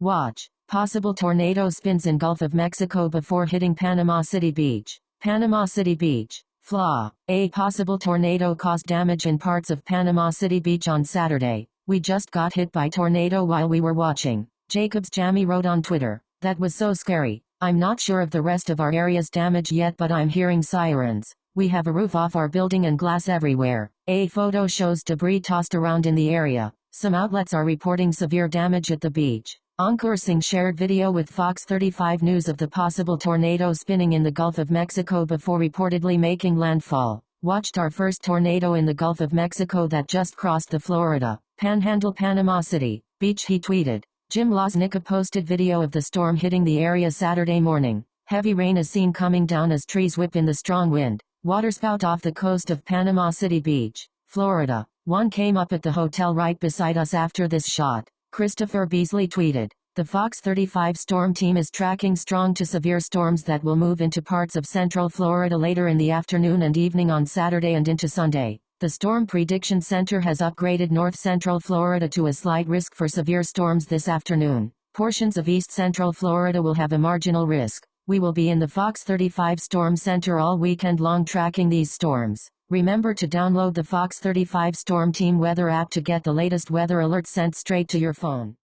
Watch. Possible tornado spins in Gulf of Mexico before hitting Panama City Beach. Panama City Beach. Flaw. A possible tornado caused damage in parts of Panama City Beach on Saturday. We just got hit by tornado while we were watching. Jacobs Jammy wrote on Twitter. That was so scary. I'm not sure of the rest of our area's damage yet but I'm hearing sirens. We have a roof off our building and glass everywhere. A photo shows debris tossed around in the area. Some outlets are reporting severe damage at the beach. Ankur Singh shared video with Fox 35 News of the possible tornado spinning in the Gulf of Mexico before reportedly making landfall. Watched our first tornado in the Gulf of Mexico that just crossed the Florida Panhandle Panama City beach he tweeted. Jim Loznica posted video of the storm hitting the area Saturday morning. Heavy rain is seen coming down as trees whip in the strong wind. Waterspout off the coast of Panama City Beach, Florida. One came up at the hotel right beside us after this shot. Christopher Beasley tweeted. The Fox 35 storm team is tracking strong to severe storms that will move into parts of central Florida later in the afternoon and evening on Saturday and into Sunday. The Storm Prediction Center has upgraded north central Florida to a slight risk for severe storms this afternoon. Portions of east central Florida will have a marginal risk. We will be in the Fox 35 Storm Center all weekend long tracking these storms. Remember to download the Fox 35 Storm Team weather app to get the latest weather alerts sent straight to your phone.